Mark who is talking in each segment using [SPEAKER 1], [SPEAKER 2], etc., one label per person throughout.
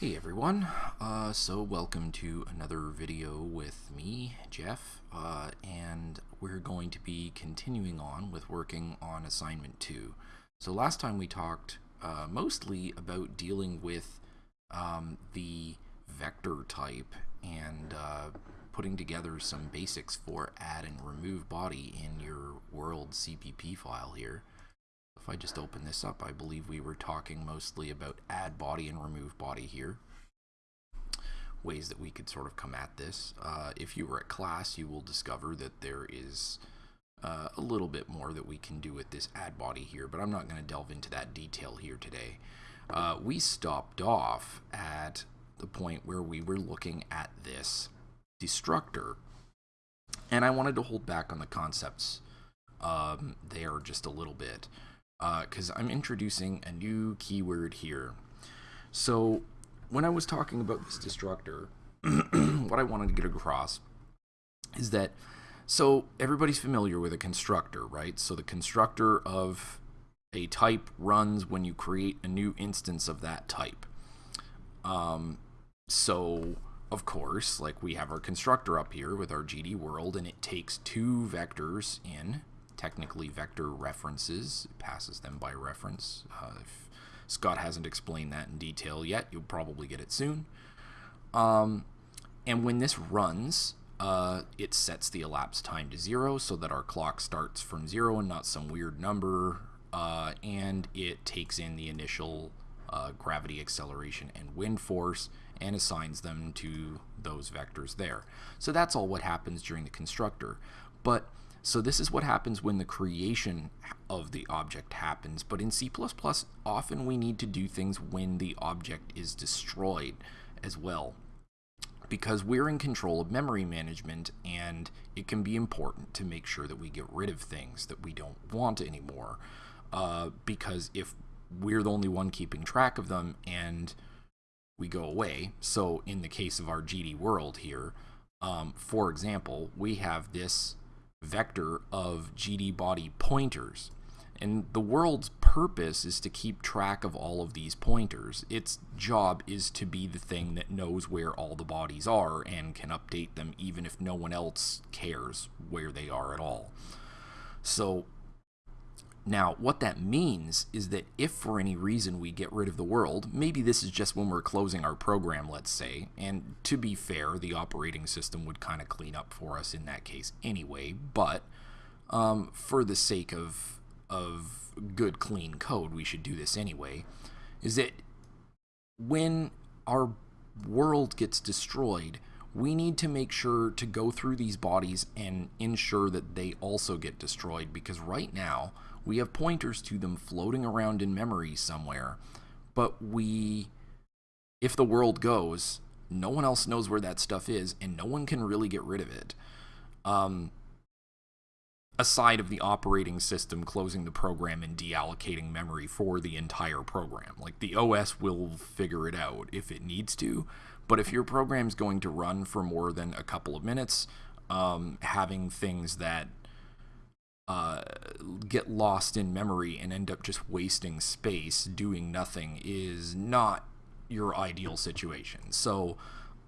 [SPEAKER 1] Hey everyone, uh, so welcome to another video with me, Jeff, uh, and we're going to be continuing on with working on assignment 2. So last time we talked uh, mostly about dealing with um, the vector type and uh, putting together some basics for add and remove body in your world CPP file here. If I just open this up, I believe we were talking mostly about add body and remove body here. Ways that we could sort of come at this. Uh, if you were at class, you will discover that there is uh, a little bit more that we can do with this add body here, but I'm not going to delve into that detail here today. Uh, we stopped off at the point where we were looking at this destructor, and I wanted to hold back on the concepts um, there just a little bit because uh, I'm introducing a new keyword here. So when I was talking about this destructor, what I wanted to get across is that so everybody's familiar with a constructor, right? So the constructor of a type runs when you create a new instance of that type. Um, so of course, like we have our constructor up here with our GD world, and it takes two vectors in technically vector references. It passes them by reference. Uh, if Scott hasn't explained that in detail yet, you'll probably get it soon. Um, and when this runs, uh, it sets the elapsed time to zero so that our clock starts from zero and not some weird number. Uh, and it takes in the initial uh, gravity acceleration and wind force and assigns them to those vectors there. So that's all what happens during the constructor. But so this is what happens when the creation of the object happens, but in C++, often we need to do things when the object is destroyed as well. Because we're in control of memory management and it can be important to make sure that we get rid of things that we don't want anymore uh, because if we're the only one keeping track of them and we go away so in the case of our GD world here um, for example we have this vector of GD body pointers. And the world's purpose is to keep track of all of these pointers. Its job is to be the thing that knows where all the bodies are and can update them even if no one else cares where they are at all. So now, what that means is that if for any reason we get rid of the world, maybe this is just when we're closing our program, let's say, and to be fair, the operating system would kind of clean up for us in that case anyway, but um, for the sake of, of good, clean code, we should do this anyway, is that when our world gets destroyed, we need to make sure to go through these bodies and ensure that they also get destroyed because right now, we have pointers to them floating around in memory somewhere, but we, if the world goes, no one else knows where that stuff is, and no one can really get rid of it. Um, aside of the operating system closing the program and deallocating memory for the entire program. Like the OS will figure it out if it needs to, but if your program's going to run for more than a couple of minutes, um, having things that uh, get lost in memory and end up just wasting space doing nothing is not your ideal situation. So,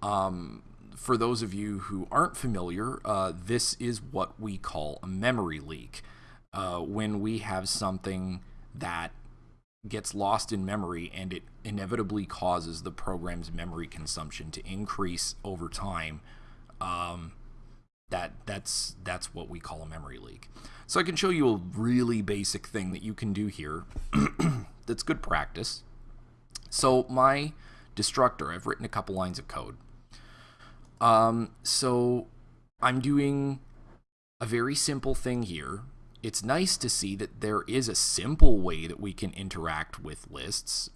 [SPEAKER 1] um, for those of you who aren't familiar, uh, this is what we call a memory leak. Uh, when we have something that gets lost in memory and it inevitably causes the program's memory consumption to increase over time. Um, that that's that's what we call a memory leak. So I can show you a really basic thing that you can do here that's good practice. So my destructor, I've written a couple lines of code. Um, so I'm doing a very simple thing here. It's nice to see that there is a simple way that we can interact with lists.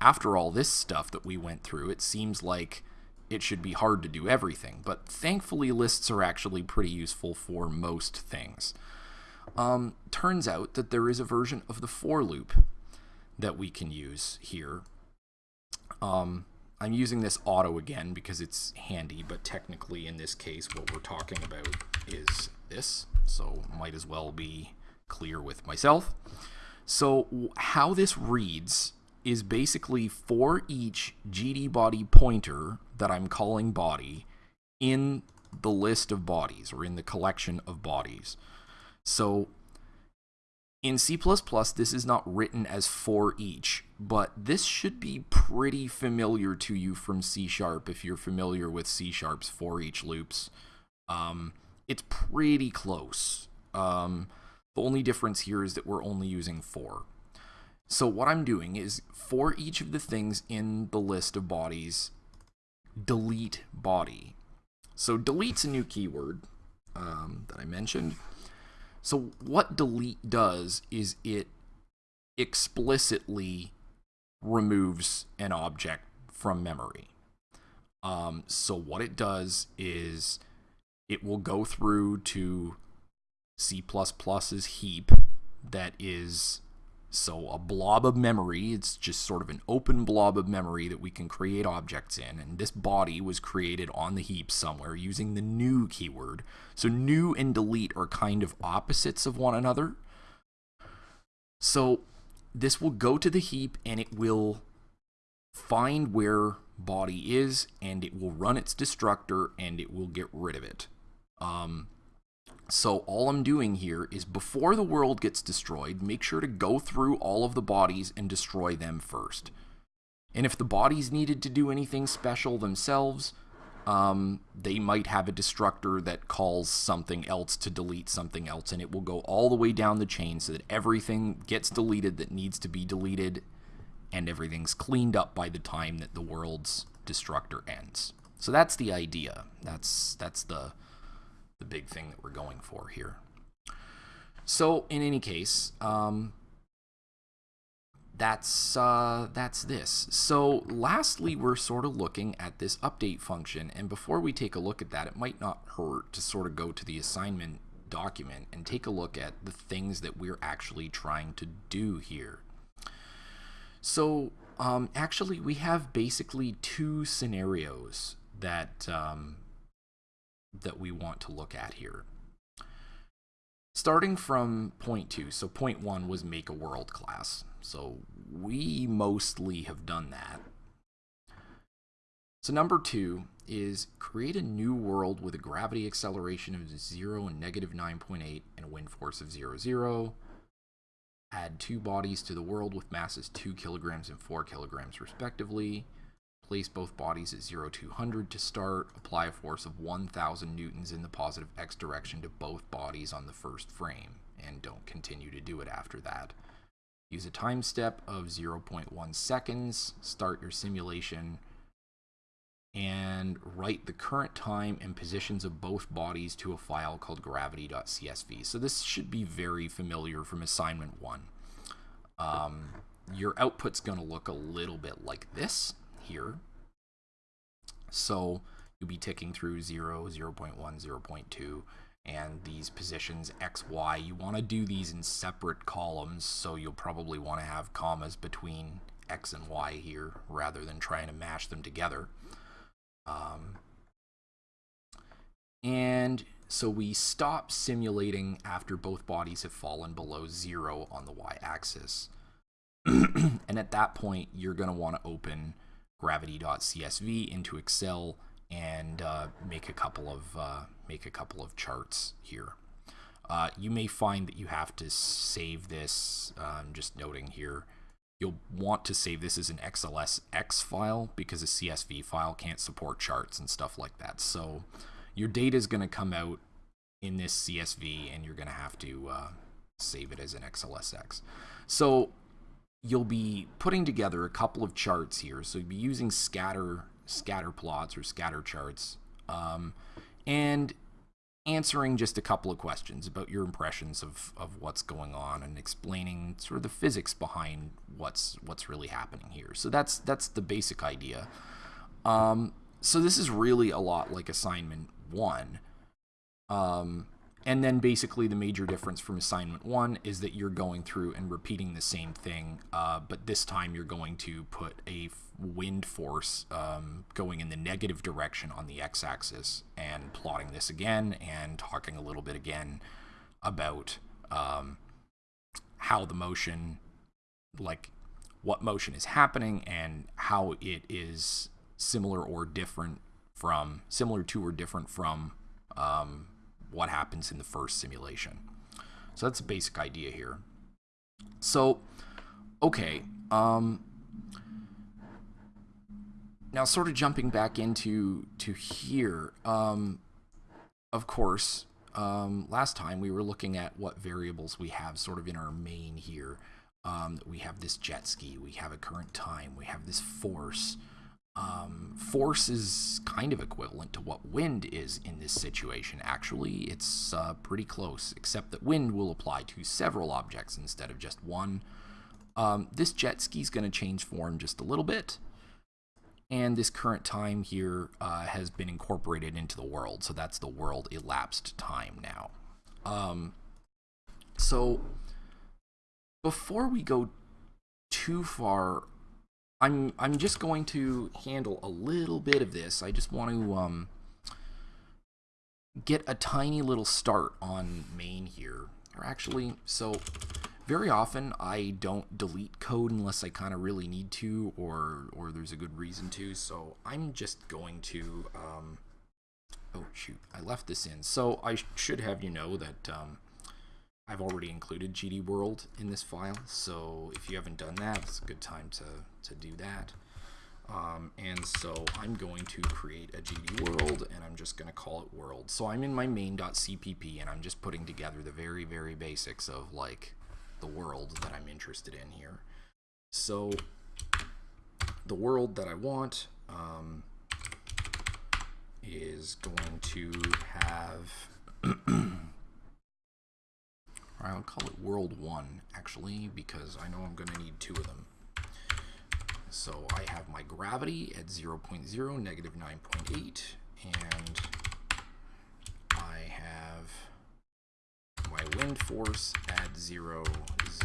[SPEAKER 1] After all this stuff that we went through, it seems like it should be hard to do everything, but thankfully lists are actually pretty useful for most things. Um, turns out that there is a version of the for loop that we can use here. Um, I'm using this auto again because it's handy, but technically in this case what we're talking about is this, so might as well be clear with myself. So how this reads is basically for each GD body pointer that I'm calling body in the list of bodies or in the collection of bodies. So in C++, this is not written as for each, but this should be pretty familiar to you from C Sharp if you're familiar with C Sharp's for each loops. Um, it's pretty close. Um, the only difference here is that we're only using for. So what I'm doing is for each of the things in the list of bodies, delete body. So delete's a new keyword um, that I mentioned. So what delete does is it explicitly removes an object from memory. Um, so what it does is it will go through to C++'s heap that is so a blob of memory, it's just sort of an open blob of memory that we can create objects in. And this body was created on the heap somewhere using the new keyword. So new and delete are kind of opposites of one another. So this will go to the heap and it will find where body is and it will run its destructor and it will get rid of it. Um, so all I'm doing here is before the world gets destroyed, make sure to go through all of the bodies and destroy them first. And if the bodies needed to do anything special themselves, um, they might have a destructor that calls something else to delete something else, and it will go all the way down the chain so that everything gets deleted that needs to be deleted, and everything's cleaned up by the time that the world's destructor ends. So that's the idea. That's that's the the big thing that we're going for here. So in any case, um, that's uh, that's this. So lastly, we're sort of looking at this update function, and before we take a look at that, it might not hurt to sort of go to the assignment document and take a look at the things that we're actually trying to do here. So um, actually, we have basically two scenarios that um, that we want to look at here. Starting from point two, so point one was make a world class. So we mostly have done that. So number two is create a new world with a gravity acceleration of 0 and negative 9.8 and a wind force of 0, 0. Add two bodies to the world with masses 2 kilograms and 4 kilograms respectively. Place both bodies at 0 200 to start. Apply a force of 1,000 newtons in the positive x direction to both bodies on the first frame, and don't continue to do it after that. Use a time step of 0.1 seconds. Start your simulation and write the current time and positions of both bodies to a file called gravity.csv. So this should be very familiar from assignment one. Um, your output's going to look a little bit like this here. So you'll be ticking through 0, 0 0.1, 0 0.2, and these positions x, y. You want to do these in separate columns, so you'll probably want to have commas between x and y here rather than trying to mash them together. Um, and so we stop simulating after both bodies have fallen below zero on the y-axis. and at that point, you're going to want to open gravity.csv into Excel and uh, make a couple of uh, make a couple of charts here. Uh, you may find that you have to save this. I'm just noting here. You'll want to save this as an XLSX file because a CSV file can't support charts and stuff like that. So your data is going to come out in this CSV and you're going to have to uh, save it as an XLSX. So you'll be putting together a couple of charts here. So you'll be using scatter scatter plots or scatter charts um, and answering just a couple of questions about your impressions of, of what's going on and explaining sort of the physics behind what's what's really happening here. So that's that's the basic idea. Um, so this is really a lot like assignment one. Um, and then basically the major difference from assignment one is that you're going through and repeating the same thing, uh, but this time you're going to put a wind force um, going in the negative direction on the x-axis and plotting this again and talking a little bit again about um, how the motion, like what motion is happening and how it is similar or different from similar to or different from um, what happens in the first simulation. So that's the basic idea here. So, okay, um, now sort of jumping back into to here, um, of course, um, last time we were looking at what variables we have sort of in our main here. Um, we have this jet ski, we have a current time, we have this force. Um, force is kind of equivalent to what wind is in this situation. Actually, it's uh, pretty close, except that wind will apply to several objects instead of just one. Um, this jet ski is going to change form just a little bit and this current time here uh, has been incorporated into the world so that's the world elapsed time now um, so before we go too far I'm I'm just going to handle a little bit of this. I just want to um, get a tiny little start on main here. Or actually so very often I don't delete code unless I kind of really need to or or there's a good reason to. So I'm just going to um, oh shoot. I left this in. So I should have you know that um, I've already included GD World in this file so if you haven't done that it's a good time to, to do that um, and so I'm going to create a GD world and I'm just going to call it world. So I'm in my main.cpp and I'm just putting together the very, very basics of like the world that I'm interested in here. So the world that I want um, is going to have, I'll call it world one actually, because I know I'm going to need two of them. So I have my gravity at 0, 0.0, negative 9.8, and I have my wind force at zero,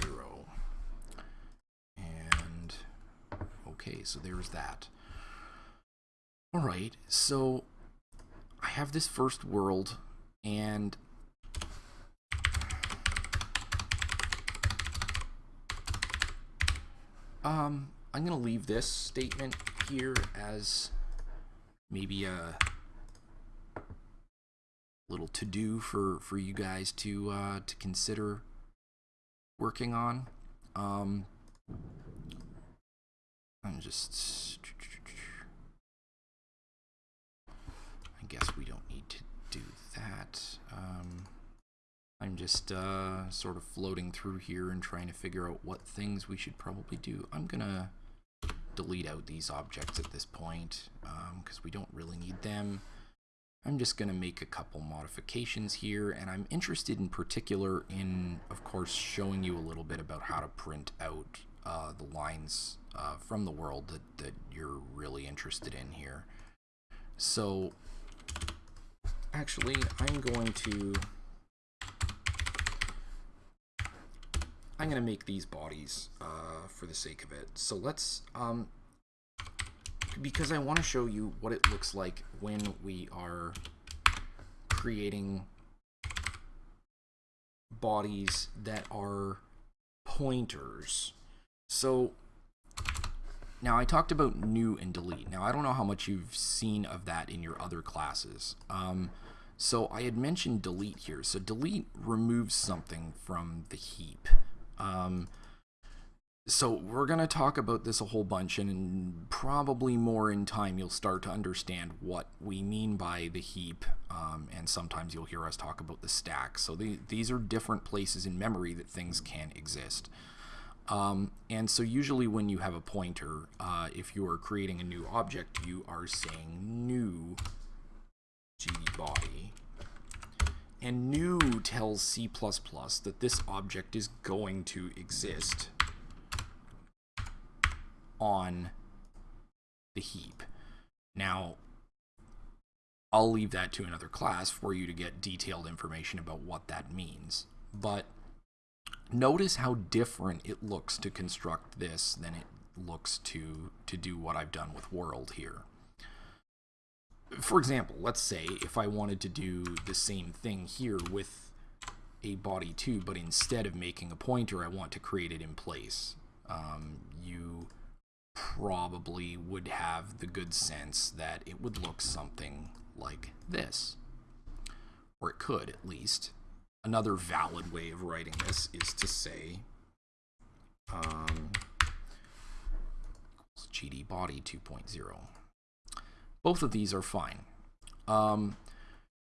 [SPEAKER 1] zero. And, okay, so there's that. All right, so I have this first world, and um, I'm going to leave this statement here as maybe a little to do for for you guys to uh, to consider working on. Um, I'm just. I guess we don't need to do that. Um, I'm just uh, sort of floating through here and trying to figure out what things we should probably do. I'm gonna delete out these objects at this point because um, we don't really need them. I'm just going to make a couple modifications here, and I'm interested in particular in, of course, showing you a little bit about how to print out uh, the lines uh, from the world that, that you're really interested in here. So, actually, I'm going to I'm going to make these bodies uh, for the sake of it. So let's um, because I want to show you what it looks like when we are creating bodies that are pointers. So now I talked about new and delete. Now I don't know how much you've seen of that in your other classes. Um, so I had mentioned delete here. So delete removes something from the heap. Um, so we're going to talk about this a whole bunch and probably more in time you'll start to understand what we mean by the heap um, and sometimes you'll hear us talk about the stack. So the, these are different places in memory that things can exist. Um, and so usually when you have a pointer uh, if you are creating a new object you are saying new gd body. And new tells C++ that this object is going to exist on the heap. Now, I'll leave that to another class for you to get detailed information about what that means. But notice how different it looks to construct this than it looks to, to do what I've done with world here. For example, let's say if I wanted to do the same thing here with a body too, but instead of making a pointer, I want to create it in place. um, you probably would have the good sense that it would look something like this. Or it could, at least. Another valid way of writing this is to say um, GD body 2.0. Both of these are fine. Um,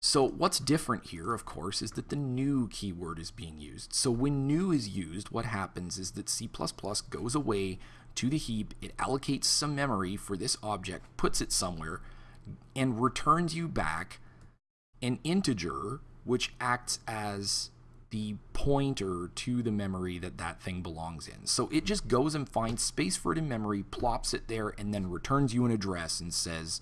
[SPEAKER 1] so what's different here, of course, is that the new keyword is being used. So when new is used, what happens is that C++ goes away to the heap, it allocates some memory for this object, puts it somewhere, and returns you back an integer which acts as the pointer to the memory that that thing belongs in. So it just goes and finds space for it in memory, plops it there, and then returns you an address and says,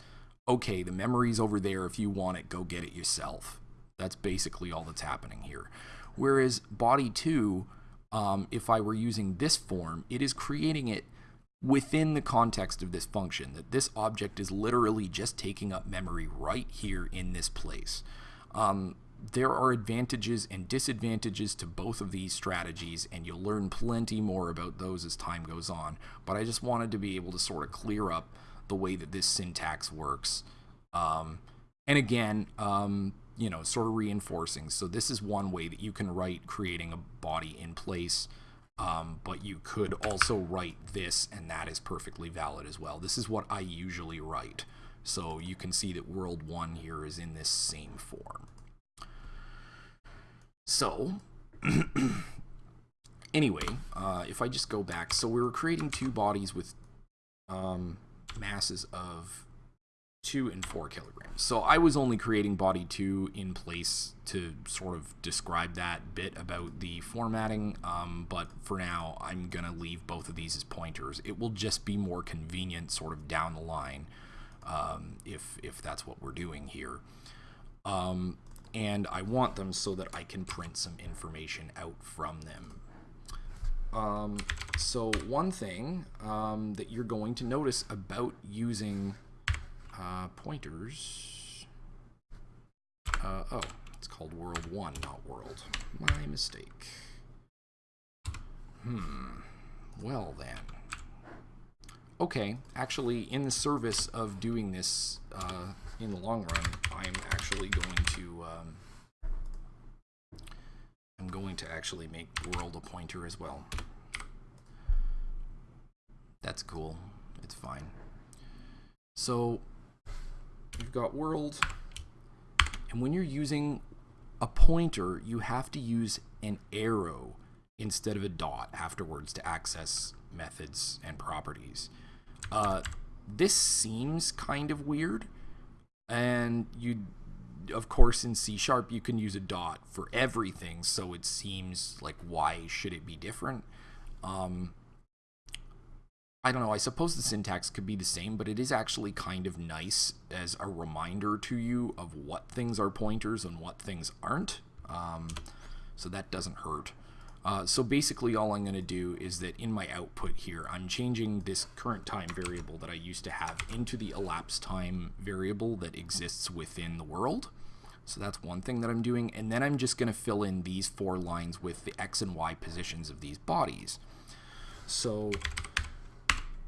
[SPEAKER 1] okay, the memory's over there. If you want it, go get it yourself. That's basically all that's happening here. Whereas body 2, um, if I were using this form, it is creating it within the context of this function, that this object is literally just taking up memory right here in this place. Um, there are advantages and disadvantages to both of these strategies, and you'll learn plenty more about those as time goes on. But I just wanted to be able to sort of clear up the way that this syntax works. Um, and again, um, you know, sort of reinforcing. So this is one way that you can write creating a body in place, um, but you could also write this, and that is perfectly valid as well. This is what I usually write. So you can see that world one here is in this same form. So, anyway, uh, if I just go back, so we were creating two bodies with um, masses of 2 and 4 kilograms. So I was only creating body 2 in place to sort of describe that bit about the formatting, um, but for now I'm going to leave both of these as pointers. It will just be more convenient sort of down the line um, if, if that's what we're doing here. Um, and I want them so that I can print some information out from them. So one thing um, that you're going to notice about using uh, pointers, uh, oh, it's called world one, not world. My mistake. Hmm, well then. Okay, actually, in the service of doing this uh, in the long run, I'm actually going to um, I'm going to actually make world a pointer as well. That's cool. It's fine. So you've got world, and when you're using a pointer, you have to use an arrow instead of a dot afterwards to access methods and properties. Uh, this seems kind of weird, and you of course in C sharp you can use a dot for everything so it seems like why should it be different um, I don't know I suppose the syntax could be the same but it is actually kind of nice as a reminder to you of what things are pointers and what things aren't um, so that doesn't hurt uh, so basically all I'm going to do is that in my output here, I'm changing this current time variable that I used to have into the elapsed time variable that exists within the world. So that's one thing that I'm doing. And then I'm just going to fill in these four lines with the x and y positions of these bodies. So,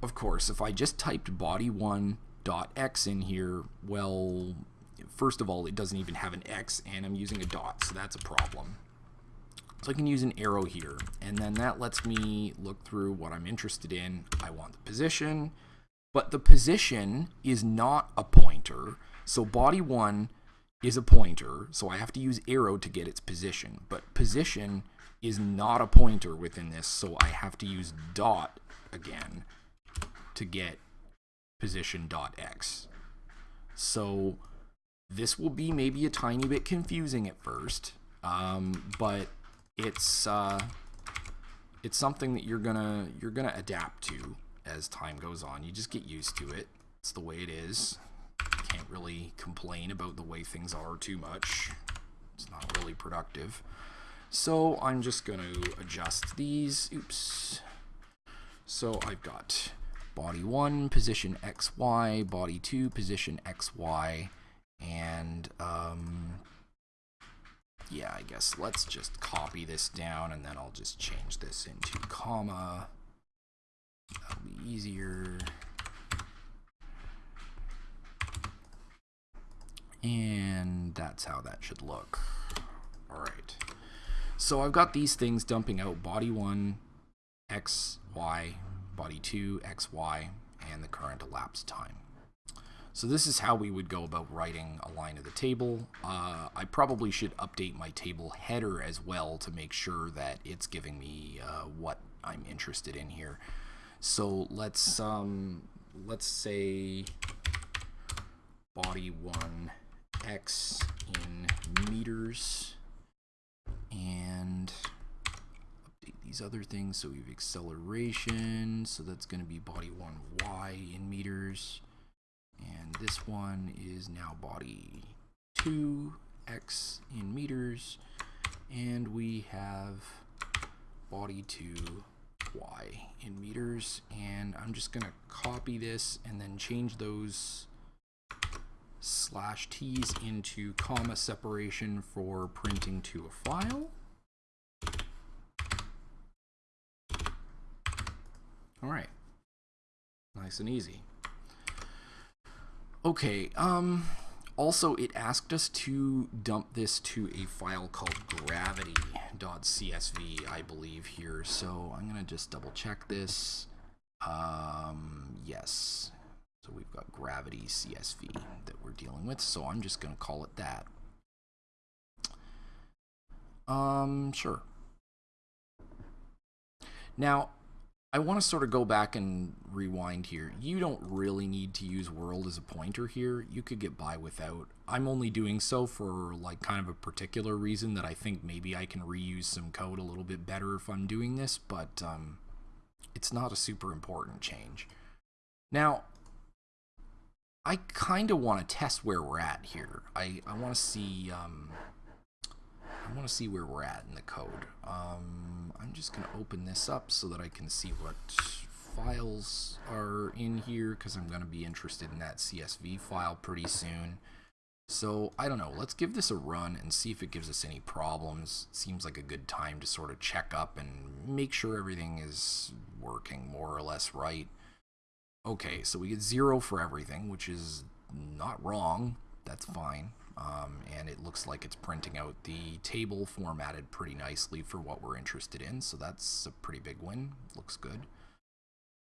[SPEAKER 1] of course, if I just typed body1 dot x in here, well, first of all, it doesn't even have an x, and I'm using a dot, so that's a problem. So I can use an arrow here, and then that lets me look through what I'm interested in. I want the position, but the position is not a pointer. So body one is a pointer, so I have to use arrow to get its position. But position is not a pointer within this, so I have to use dot again to get position dot x. So this will be maybe a tiny bit confusing at first, um, but it's uh, it's something that you're gonna you're gonna adapt to as time goes on. You just get used to it. It's the way it is. Can't really complain about the way things are too much. It's not really productive. So I'm just going to adjust these. Oops. So I've got body 1, position XY, body 2, position XY, and um, yeah, I guess let's just copy this down and then I'll just change this into comma That'll be easier. And that's how that should look. All right. So I've got these things dumping out body 1, x, y, body 2, x, y, and the current elapsed time. So this is how we would go about writing a line of the table. Uh, I probably should update my table header as well to make sure that it's giving me uh, what I'm interested in here. So let's um, let's say body 1 x in meters and these other things. So we have acceleration, so that's going to be body 1 y in meters. And this one is now body 2 x in meters. And we have body 2 y in meters. And I'm just going to copy this and then change those slash t's into comma separation for printing to a file. All right, nice and easy. Okay, um, also it asked us to dump this to a file called gravity.csv, I believe here. So I'm gonna just double check this. Um, yes, so we've got gravity CSV that we're dealing with, so I'm just going to call it that. Um, sure. Now, I want to sort of go back and rewind here. You don't really need to use world as a pointer here. You could get by without. I'm only doing so for like kind of a particular reason that I think maybe I can reuse some code a little bit better if I'm doing this, but um, it's not a super important change. Now, I kind of want to test where we're at here. I, I want to see um, I want to see where we're at in the code. Um, I'm just going to open this up so that I can see what files are in here because I'm going to be interested in that CSV file pretty soon. So I don't know, let's give this a run and see if it gives us any problems. Seems like a good time to sort of check up and make sure everything is working more or less right. Okay, so we get zero for everything, which is not wrong. That's fine. Um, and it looks like it's printing out the table formatted pretty nicely for what we're interested in. So that's a pretty big win. Looks good.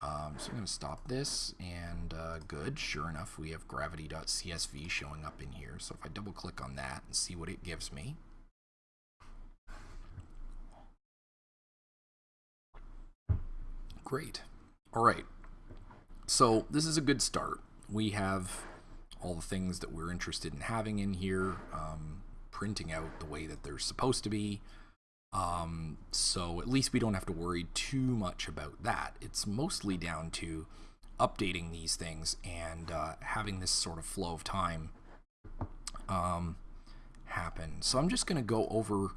[SPEAKER 1] Um, so I'm going to stop this and uh, good. Sure enough, we have gravity.csv showing up in here. So if I double click on that and see what it gives me. Great. All right. So this is a good start. We have all the things that we're interested in having in here, um, printing out the way that they're supposed to be. Um, so at least we don't have to worry too much about that. It's mostly down to updating these things and uh, having this sort of flow of time um, happen. So I'm just going to go over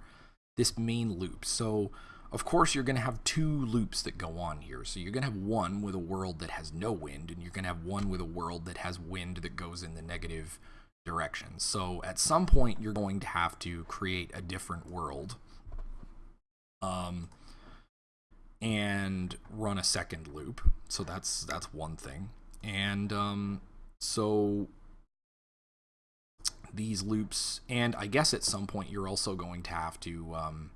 [SPEAKER 1] this main loop. So of course, you're going to have two loops that go on here. So you're going to have one with a world that has no wind, and you're going to have one with a world that has wind that goes in the negative direction. So at some point, you're going to have to create a different world um, and run a second loop. So that's that's one thing. And um, so these loops, and I guess at some point, you're also going to have to um,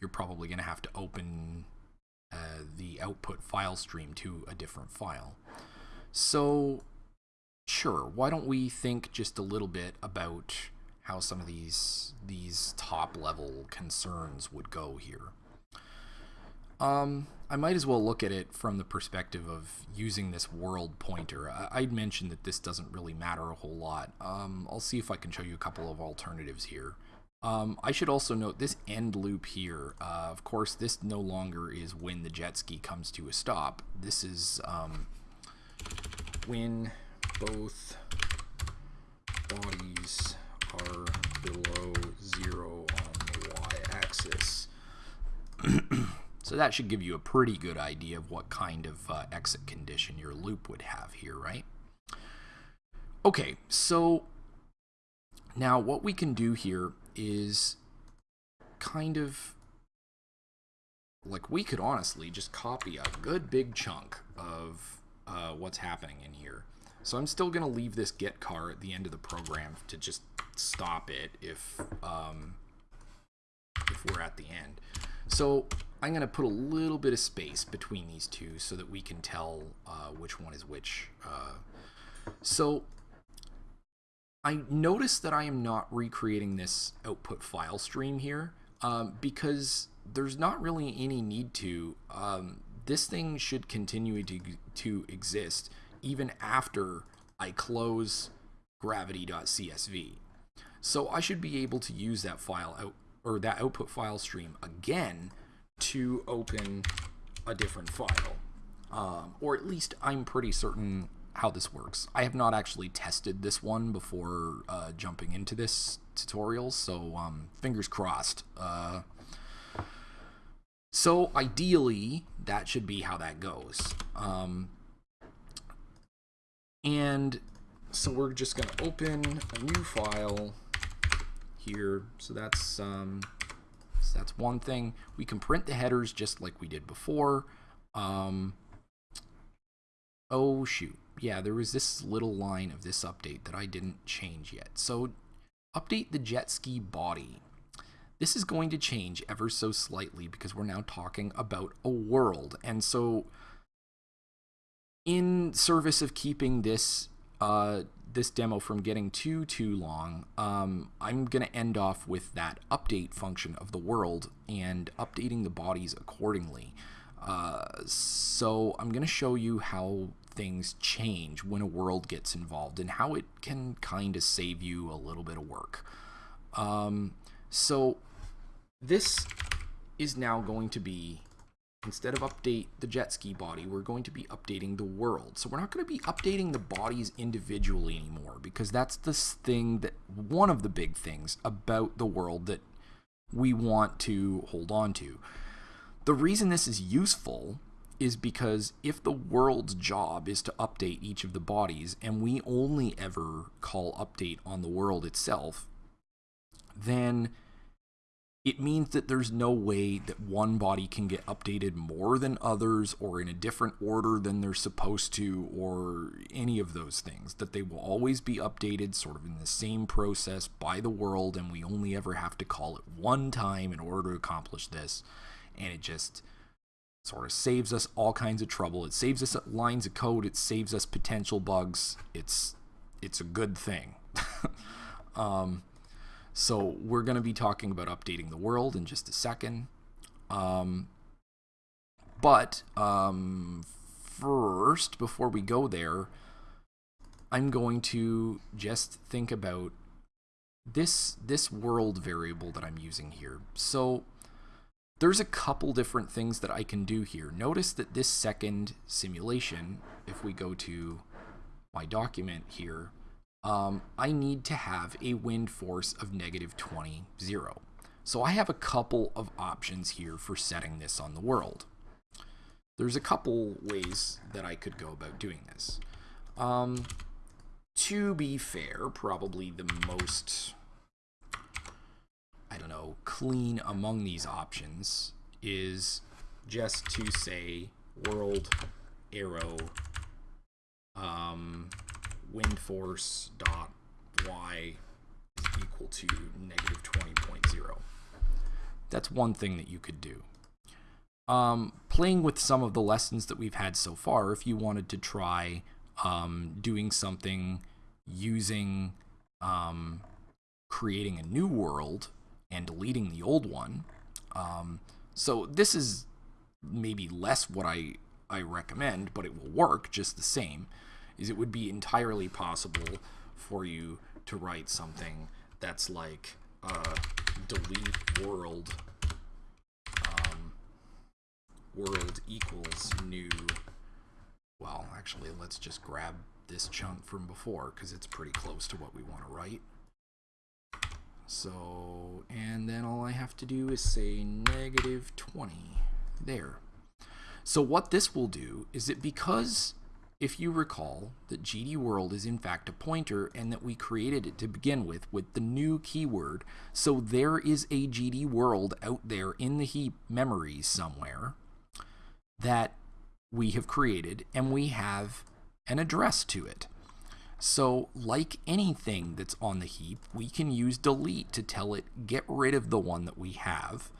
[SPEAKER 1] you're probably going to have to open uh, the output file stream to a different file. So sure, why don't we think just a little bit about how some of these these top level concerns would go here. Um, I might as well look at it from the perspective of using this world pointer. I would mentioned that this doesn't really matter a whole lot. Um, I'll see if I can show you a couple of alternatives here. Um, I should also note this end loop here. Uh, of course, this no longer is when the jet ski comes to a stop. This is um, when both bodies are below zero on the y-axis. so that should give you a pretty good idea of what kind of uh, exit condition your loop would have here, right? Okay, so now what we can do here is kind of like we could honestly just copy a good big chunk of uh, what's happening in here. So I'm still going to leave this getchar at the end of the program to just stop it if, um, if we're at the end. So I'm going to put a little bit of space between these two so that we can tell uh, which one is which. Uh, so I notice that I am not recreating this output file stream here um, because there's not really any need to. Um, this thing should continue to, to exist even after I close gravity.csv. So I should be able to use that file out or that output file stream again to open a different file. Um, or at least I'm pretty certain how this works. I have not actually tested this one before uh, jumping into this tutorial, so um, fingers crossed. Uh, so ideally, that should be how that goes. Um, and so we're just going to open a new file here. So that's um, so that's one thing. We can print the headers just like we did before. Um, oh shoot, yeah, there was this little line of this update that I didn't change yet. So update the jet ski body. This is going to change ever so slightly because we're now talking about a world. And so in service of keeping this uh, this demo from getting too too long, um, I'm going to end off with that update function of the world and updating the bodies accordingly. Uh, so I'm going to show you how things change when a world gets involved and how it can kind of save you a little bit of work. Um, so this is now going to be instead of update the jet ski body, we're going to be updating the world. So we're not going to be updating the bodies individually anymore because that's the thing that one of the big things about the world that we want to hold on to. The reason this is useful is because if the world's job is to update each of the bodies and we only ever call update on the world itself, then it means that there's no way that one body can get updated more than others or in a different order than they're supposed to or any of those things. That they will always be updated sort of in the same process by the world and we only ever have to call it one time in order to accomplish this. And it just sort of saves us all kinds of trouble. It saves us lines of code. It saves us potential bugs. It's it's a good thing. um, so we're going to be talking about updating the world in just a second. Um, but um, first, before we go there, I'm going to just think about this this world variable that I'm using here. So there's a couple different things that I can do here. Notice that this second simulation, if we go to my document here, um, I need to have a wind force of negative 20, 0. So I have a couple of options here for setting this on the world. There's a couple ways that I could go about doing this. Um, to be fair, probably the most, I don't know, clean among these options is just to say world arrow um, wind force dot y is equal to negative 20.0. That's one thing that you could do. Um, playing with some of the lessons that we've had so far, if you wanted to try um, doing something using um, creating a new world and deleting the old one. Um, so this is maybe less what I, I recommend, but it will work just the same is it would be entirely possible for you to write something that's like uh, delete world um, world equals new well actually let's just grab this chunk from before because it's pretty close to what we want to write so and then all I have to do is say negative 20 there so what this will do is it because if you recall that GD world is in fact a pointer and that we created it to begin with with the new keyword, so there is a GD world out there in the heap memory somewhere that we have created and we have an address to it. So like anything that's on the heap, we can use delete to tell it get rid of the one that we have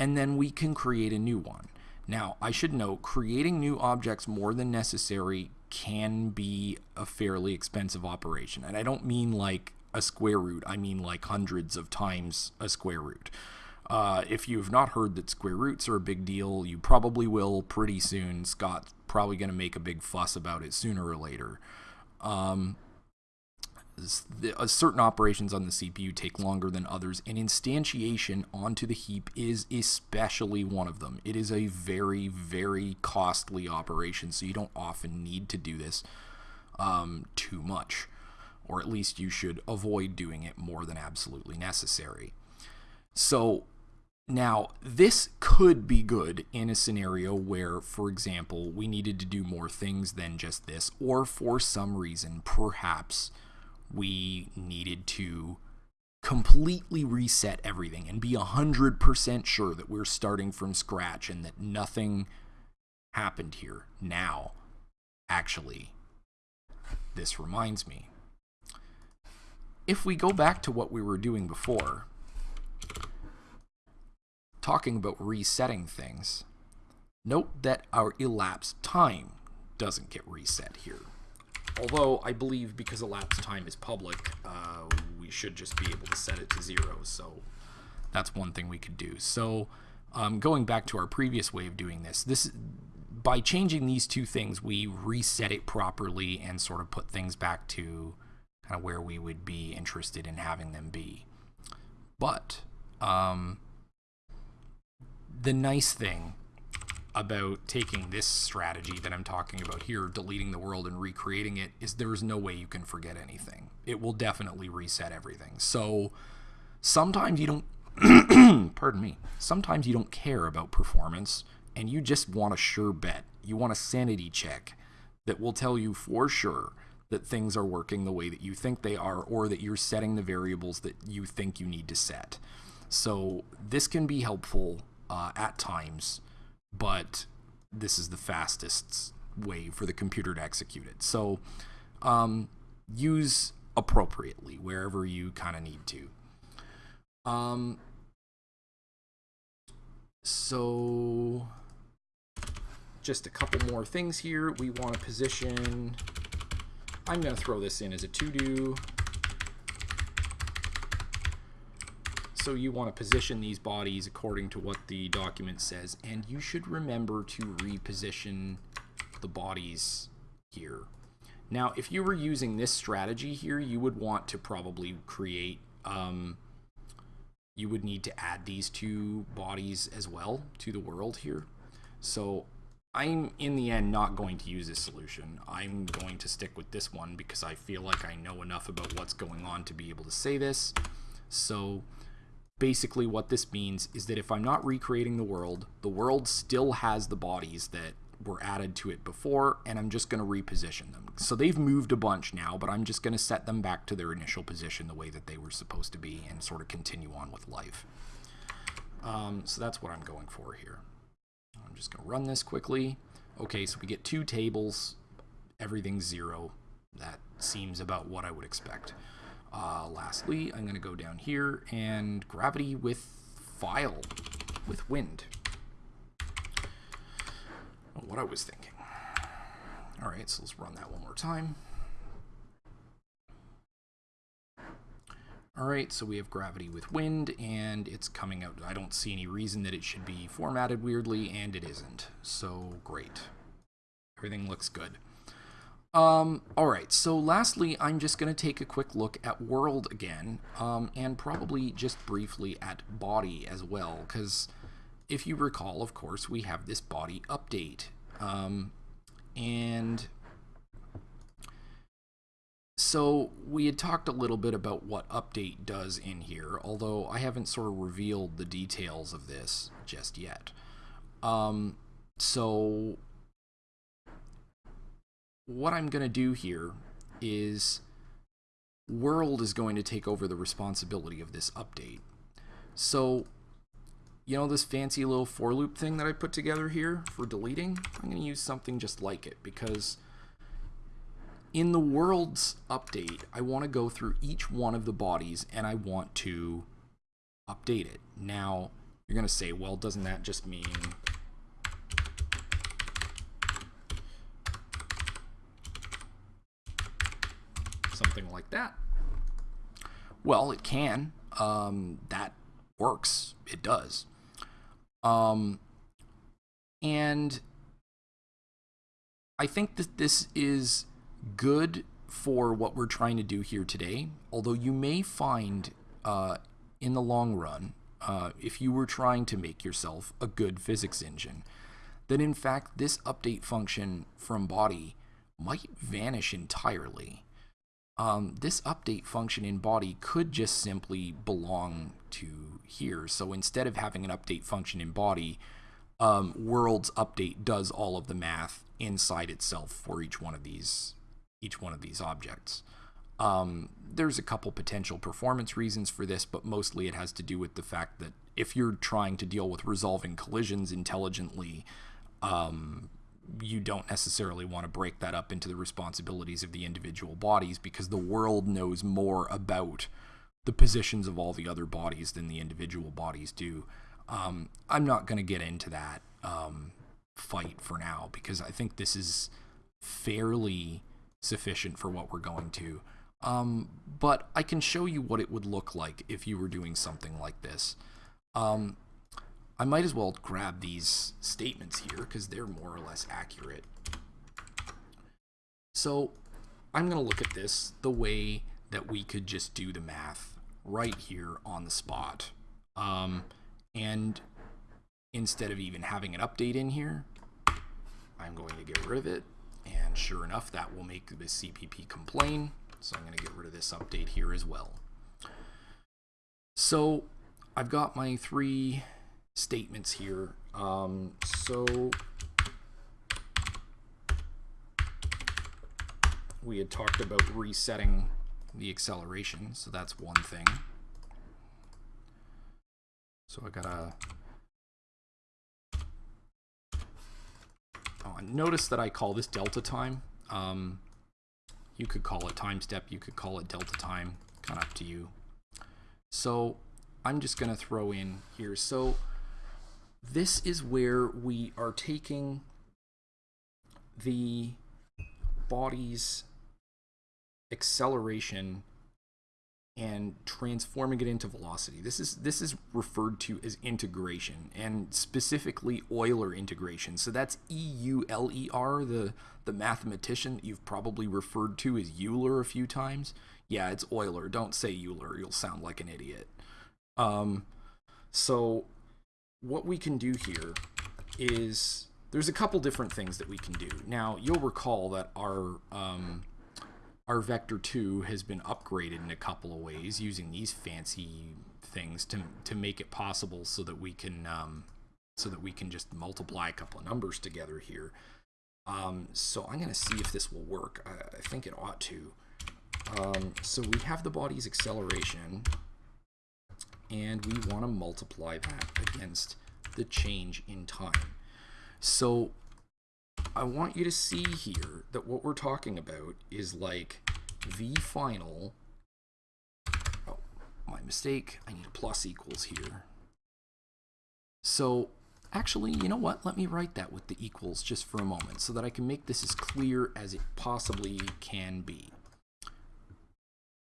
[SPEAKER 1] and then we can create a new one. Now, I should note, creating new objects more than necessary can be a fairly expensive operation. And I don't mean like a square root, I mean like hundreds of times a square root. Uh, if you've not heard that square roots are a big deal, you probably will pretty soon. Scott's probably going to make a big fuss about it sooner or later. Um, uh, certain operations on the CPU take longer than others, and instantiation onto the heap is especially one of them. It is a very, very costly operation, so you don't often need to do this um, too much, or at least you should avoid doing it more than absolutely necessary. So now, this could be good in a scenario where, for example, we needed to do more things than just this, or for some reason, perhaps we needed to completely reset everything and be 100% sure that we're starting from scratch and that nothing happened here. Now, actually, this reminds me. If we go back to what we were doing before, talking about resetting things, note that our elapsed time doesn't get reset here. Although I believe because elapsed time is public, uh, we should just be able to set it to zero. So that's one thing we could do. So um, going back to our previous way of doing this, this by changing these two things, we reset it properly and sort of put things back to kind of where we would be interested in having them be. But um, the nice thing about taking this strategy that I'm talking about here, deleting the world and recreating it, is there's no way you can forget anything. It will definitely reset everything. So sometimes you don't, pardon me, sometimes you don't care about performance and you just want a sure bet. You want a sanity check that will tell you for sure that things are working the way that you think they are or that you're setting the variables that you think you need to set. So this can be helpful uh, at times but this is the fastest way for the computer to execute it. So um, use appropriately wherever you kind of need to. Um, so just a couple more things here. We want to position, I'm going to throw this in as a to-do. So you want to position these bodies according to what the document says, and you should remember to reposition the bodies here. Now, if you were using this strategy here, you would want to probably create, um, you would need to add these two bodies as well to the world here. So I'm, in the end, not going to use this solution. I'm going to stick with this one because I feel like I know enough about what's going on to be able to say this. So basically what this means is that if I'm not recreating the world, the world still has the bodies that were added to it before, and I'm just going to reposition them. So they've moved a bunch now, but I'm just going to set them back to their initial position the way that they were supposed to be and sort of continue on with life. Um, so that's what I'm going for here. I'm just going to run this quickly. Okay, so we get two tables. Everything's zero. That seems about what I would expect. Uh, lastly, I'm going to go down here and gravity with file with wind. What I was thinking. All right, so let's run that one more time. All right, so we have gravity with wind, and it's coming out. I don't see any reason that it should be formatted weirdly, and it isn't. So great. Everything looks good. Um, all right, so lastly, I'm just going to take a quick look at world again, um, and probably just briefly at body as well, because if you recall, of course, we have this body update. Um, and so we had talked a little bit about what update does in here, although I haven't sort of revealed the details of this just yet. Um, so what I'm going to do here is world is going to take over the responsibility of this update. So, you know this fancy little for loop thing that I put together here for deleting? I'm going to use something just like it because in the world's update, I want to go through each one of the bodies and I want to update it. Now, you're going to say, well, doesn't that just mean something like that? Well, it can. Um, that works. It does. Um, and I think that this is good for what we're trying to do here today, although you may find uh, in the long run, uh, if you were trying to make yourself a good physics engine, that in fact this update function from body might vanish entirely. Um, this update function in body could just simply belong to here. So instead of having an update function in body, um, worlds update does all of the math inside itself for each one of these each one of these objects. Um, there's a couple potential performance reasons for this, but mostly it has to do with the fact that if you're trying to deal with resolving collisions intelligently, um, you don't necessarily want to break that up into the responsibilities of the individual bodies because the world knows more about the positions of all the other bodies than the individual bodies do. Um, I'm not going to get into that um, fight for now because I think this is fairly sufficient for what we're going to. Um, but I can show you what it would look like if you were doing something like this. Um, I might as well grab these statements here because they're more or less accurate. So I'm going to look at this the way that we could just do the math right here on the spot. Um, and instead of even having an update in here, I'm going to get rid of it and sure enough, that will make the CPP complain. So I'm going to get rid of this update here as well. So I've got my three statements here. Um, so we had talked about resetting the acceleration, so that's one thing. So I gotta Oh, notice that I call this delta time. Um, you could call it time step, you could call it delta time, kind of up to you. So I'm just to throw in here. So this is where we are taking the body's acceleration and transforming it into velocity. This is this is referred to as integration and specifically Euler integration. So that's E U L E R, the the mathematician that you've probably referred to as Euler a few times. Yeah, it's Euler. Don't say Euler. You'll sound like an idiot. Um, so what we can do here is there's a couple different things that we can do. Now, you'll recall that our um, our Vector 2 has been upgraded in a couple of ways using these fancy things to, to make it possible so that we can um, so that we can just multiply a couple of numbers together here. Um, so I'm going to see if this will work. I, I think it ought to. Um, so we have the body's acceleration, and we want to multiply that against the change in time. So I want you to see here that what we're talking about is like v final. Oh, my mistake. I need a plus equals here. So actually, you know what? Let me write that with the equals just for a moment so that I can make this as clear as it possibly can be.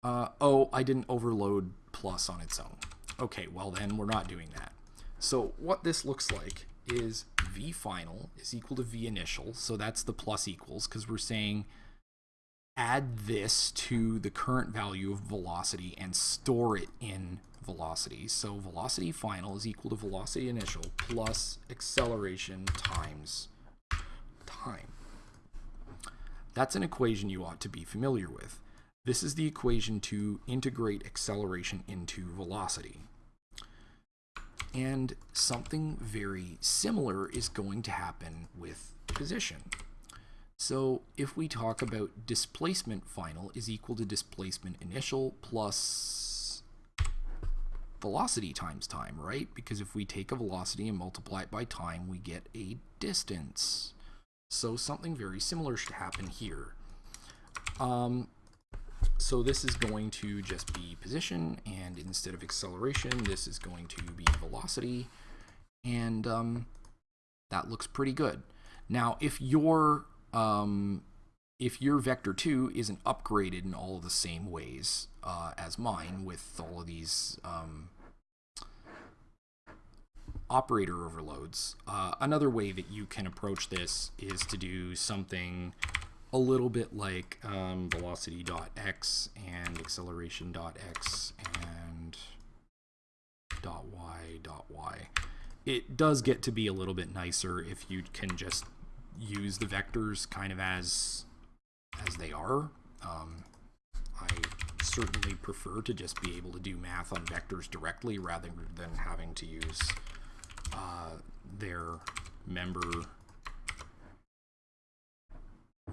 [SPEAKER 1] Uh, oh, I didn't overload plus on its own. Okay, well then we're not doing that. So what this looks like is v final is equal to v initial. So that's the plus equals because we're saying add this to the current value of velocity and store it in velocity. So velocity final is equal to velocity initial plus acceleration times time. That's an equation you ought to be familiar with. This is the equation to integrate acceleration into velocity. And something very similar is going to happen with position. So if we talk about displacement final is equal to displacement initial plus velocity times time, right? Because if we take a velocity and multiply it by time, we get a distance. So something very similar should happen here. Um, so this is going to just be position, and instead of acceleration, this is going to be velocity, and um, that looks pretty good. Now, if your um, if your vector 2 isn't upgraded in all of the same ways uh, as mine with all of these um, operator overloads, uh, another way that you can approach this is to do something a little bit like um, velocity.x and acceleration.x and dot y dot y. It does get to be a little bit nicer if you can just use the vectors kind of as as they are. Um, I certainly prefer to just be able to do math on vectors directly rather than having to use uh, their member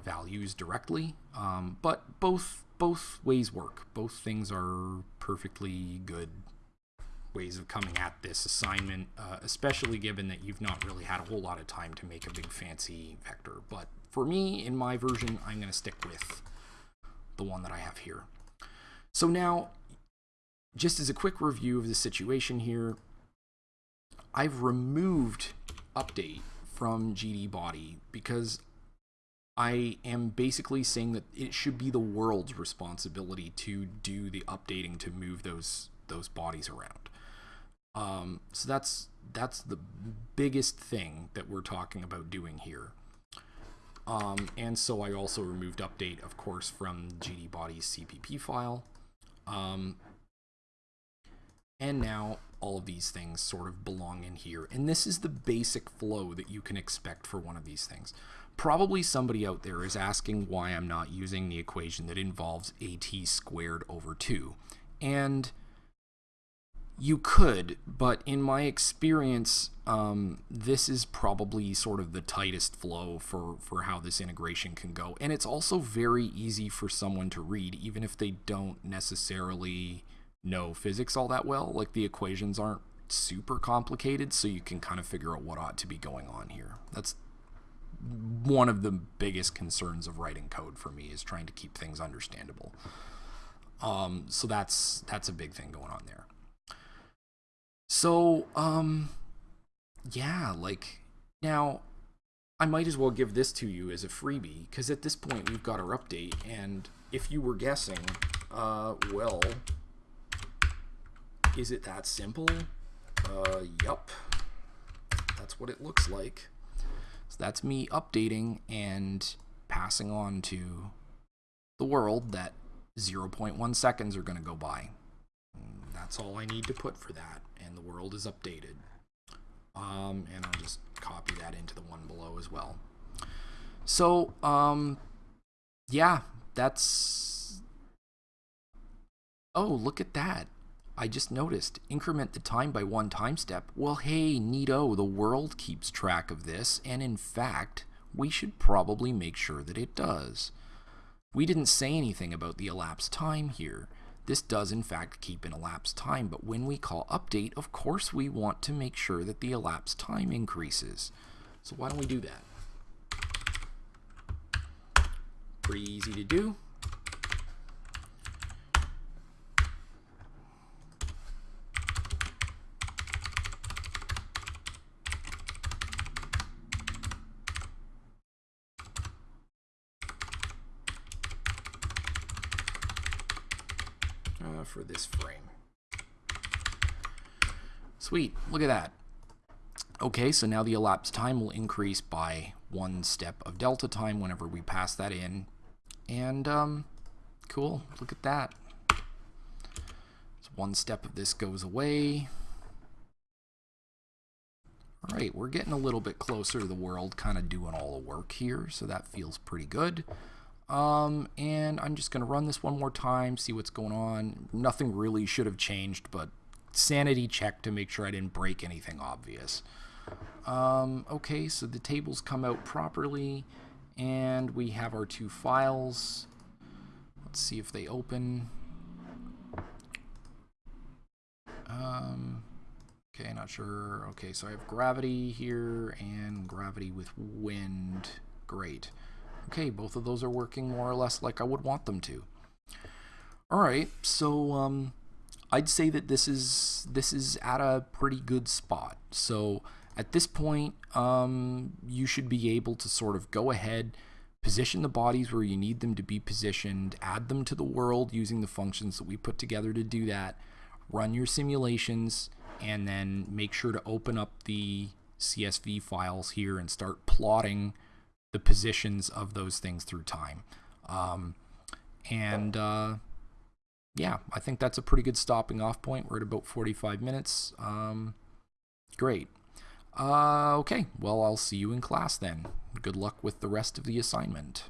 [SPEAKER 1] values directly. Um, but both both ways work. Both things are perfectly good ways of coming at this assignment, uh, especially given that you've not really had a whole lot of time to make a big fancy vector. But for me, in my version, I'm going to stick with the one that I have here. So now, just as a quick review of the situation here, I've removed update from GD body because I am basically saying that it should be the world's responsibility to do the updating to move those those bodies around. Um, so that's that's the biggest thing that we're talking about doing here. Um, and so I also removed update, of course, from GD body's CPP file. Um, and now all of these things sort of belong in here. And this is the basic flow that you can expect for one of these things. Probably somebody out there is asking why I'm not using the equation that involves at squared over 2. And you could, but in my experience, um, this is probably sort of the tightest flow for, for how this integration can go. And it's also very easy for someone to read, even if they don't necessarily know physics all that well. Like the equations aren't super complicated, so you can kind of figure out what ought to be going on here. That's one of the biggest concerns of writing code for me is trying to keep things understandable. Um, so that's that's a big thing going on there. So, um, yeah, like, now, I might as well give this to you as a freebie, because at this point we've got our update, and if you were guessing, uh, well, is it that simple? Uh, yup. That's what it looks like. That's me updating and passing on to the world that 0.1 seconds are going to go by. That's all I need to put for that and the world is updated. Um, and I'll just copy that into the one below as well. So, um, yeah, that's... Oh, look at that. I just noticed. Increment the time by one time step. Well, hey, neato, the world keeps track of this, and in fact, we should probably make sure that it does. We didn't say anything about the elapsed time here. This does in fact keep an elapsed time, but when we call update, of course we want to make sure that the elapsed time increases. So why don't we do that? Pretty easy to do. for this frame. Sweet, look at that. Okay, so now the elapsed time will increase by one step of delta time whenever we pass that in. And, um, cool, look at that. So one step of this goes away. All right, we're getting a little bit closer to the world kind of doing all the work here, so that feels pretty good. Um, and I'm just going to run this one more time, see what's going on. Nothing really should have changed, but sanity check to make sure I didn't break anything obvious. Um, okay, so the tables come out properly, And we have our two files. Let's see if they open. Um, okay, not sure. Okay, so I have gravity here and gravity with wind. Great. Okay, both of those are working more or less like I would want them to. All right, so um, I'd say that this is this is at a pretty good spot. So at this point, um, you should be able to sort of go ahead, position the bodies where you need them to be positioned, add them to the world using the functions that we put together to do that, run your simulations, and then make sure to open up the CSV files here and start plotting the positions of those things through time. Um, and uh, yeah, I think that's a pretty good stopping off point. We're at about 45 minutes. Um, great. Uh, okay, well, I'll see you in class then. Good luck with the rest of the assignment.